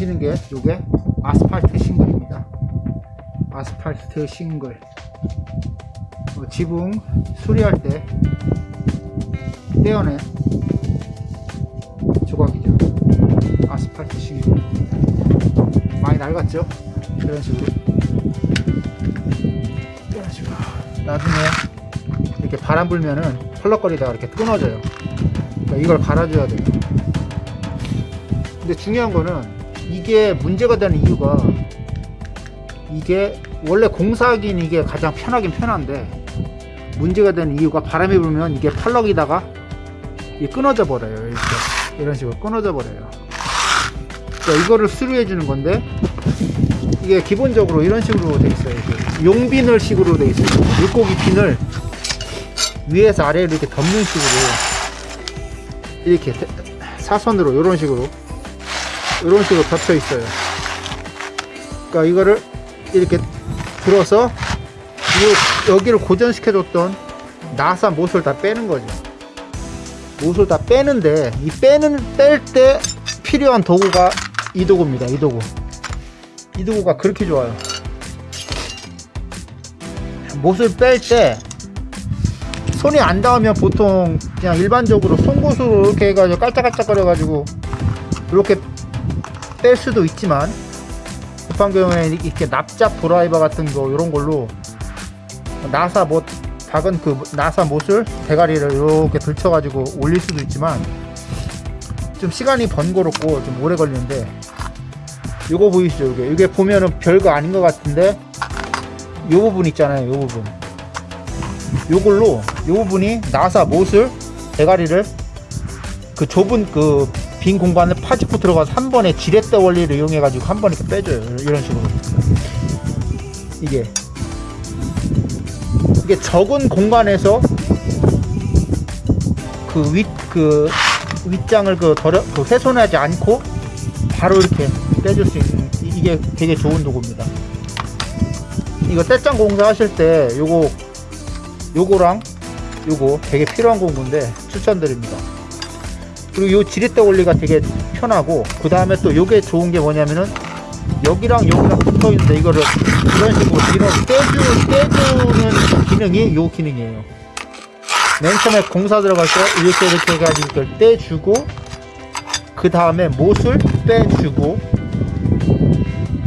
보이시는 게 요게 아스팔트 싱글입니다. 아스팔트 싱글. 어, 지붕 수리할 때 떼어낸 조각이죠. 아스팔트 싱글. 많이 낡았죠? 이런 식으로. 이런 식으로. 나중에 이렇게 바람 불면은 펄럭거리다가 이렇게 끊어져요. 그러니까 이걸 갈아줘야 돼요. 근데 중요한 거는 이게 문제가 되는 이유가 이게 원래 공사하기는 이게 가장 편하긴 편한데 문제가 되는 이유가 바람이 불면 이게 펄럭이다가 이게 끊어져 버려요. 이렇게 이런 식으로 끊어져 버려요. 그러니까 이거를 수리해 주는 건데 이게 기본적으로 이런 식으로 돼 있어요. 이렇게 용비늘 식으로 돼 있어요. 물고기 핀을 위에서 아래로 이렇게 덮는 식으로 이렇게 사선으로 이런 식으로 이런 식으로 덮여 있어요. 그러니까 이거를 이렇게 들어서 이 여기를 고정시켜 줬던 나사 못을 다 빼는 거죠. 못을 다 빼는데 이 빼는 뺄 때 필요한 도구가 이 도구입니다. 이 도구. 이 도구가 그렇게 좋아요. 못을 뺄 때 손이 안 닿으면 보통 그냥 일반적으로 송곳으로 이렇게 해가지고 깔짝깔짝 거려 가지고 이렇게 뺄 수도 있지만 급한 경우에 이렇게 납작 드라이버 같은 거 이런 걸로 나사 못 작은 그 나사 못을 대가리를 이렇게 들쳐 가지고 올릴 수도 있지만 좀 시간이 번거롭고 좀 오래 걸리는데 요거 보이시죠? 이게. 이게 보면은 별거 아닌 것 같은데 요 부분 있잖아요 요 부분. 요걸로 요 부분이 나사 못을 대가리를 그 좁은 그 빈 공간을 파집고 들어가서 한 번에 지렛대 원리를 이용해 가지고 한 번에 빼줘요. 이런 식으로. 이게. 이게 적은 공간에서 그 윗 그 윗장을 그 덜어 그 훼손하지 않고 바로 이렇게 빼줄 수 있는 이- 이게 되게 좋은 도구입니다. 이거 떼짱 공사 하실 때 요거 요거랑 요거 되게 필요한 공구인데 추천드립니다 그리고 요 지렛대 원리가 되게 편하고 그 다음에 또 요게 좋은 게 뭐냐면은 여기랑 여기랑 붙어 있는데 이거를 이런 식으로 밀어 떼주 떼주는 기능이 요 기능이에요. 맨 처음에 공사 들어갈 때 이렇게 이렇게 해가지고 이걸 떼주고 그 다음에 못을 빼주고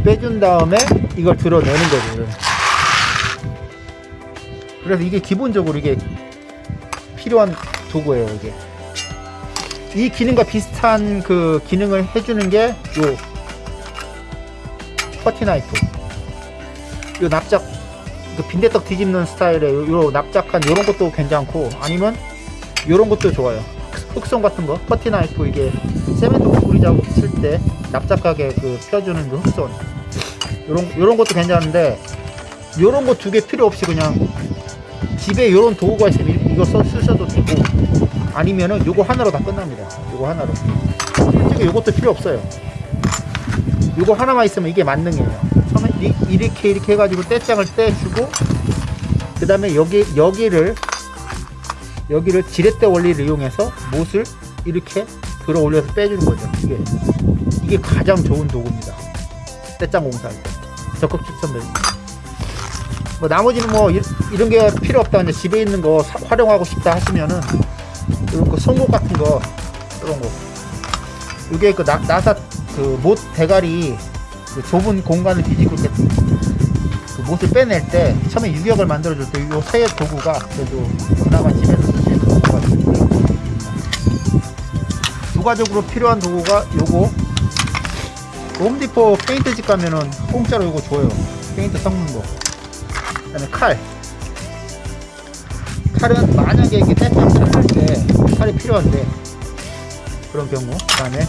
빼준 다음에 이걸 드러내는 거죠. 그래서 이게 기본적으로 이게 필요한 도구예요. 이게. 이 기능과 비슷한 그 기능을 해주는 게요 퍼티나이프. 요 납작 그 빈대떡 뒤집는 스타일의 요, 요 납작한 요런 것도 괜찮고 아니면 요런 것도 좋아요. 흑성 같은 거 퍼티나이프 이게 세멘트 뿌리 잡을 때 납작하게 그 펴주는 그 흙손 요런 요런 것도 괜찮은데 요런 거 두 개 필요 없이 그냥 집에 요런 도구가 있으면 이- 이거 써 쓰셔도 되고 아니면은 요거 하나로 다 끝납니다. 요거 하나로. 솔직히 요것도 필요 없어요. 요거 하나만 있으면 이게 만능이에요. 처음에 이- 이렇게 이렇게 해가지고 떼장을 떼주고 그 다음에 여기 여기를 여기를 지렛대 원리를 이용해서 못을 이렇게 들어 올려서 빼주는 거죠. 이게 이게 가장 좋은 도구입니다. 떼장 공사할 때 적극 추천드립니다. 뭐 나머지는 뭐 이, 런게 필요 없다 이제 집에 있는 거 사- 활용하고 싶다 하시면은 이런 거 송곳 같은 거 이런 거. 이게 그 나, 나사 그 못 대가리 그 좁은 공간을 뒤지고 이렇게 그 못을 빼낼 때 처음에 유격을 만들어줄 때이세 도구가 그래도 그나마 집에서 있는 도구가. 부가적으로 필요한 도구가 요거. 홈디포 페인트집 가면은 공짜로 이거 줘요. 페인트 섞는 거. 그 다음에 칼 칼은 만약에 이게 떼창 쳤을 때 칼이 필요한데. 그런 경우 그 다음에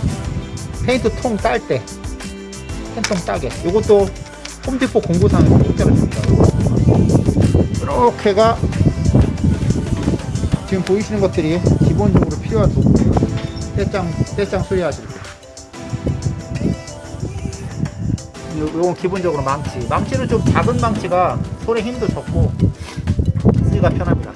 페인트 통 딸때 펜통 따게. 요것도 홈디포 공구상에서 공짜로 줍니다. 이렇게가 지금 보이시는 것들이 기본적으로 필요한 도구예요. 떼짱 떼짱 수리하실 때 요- 요건 기본적으로 망치. 망치는 좀 작은 망치가 손에 힘도 적고 쓰기가 편합니다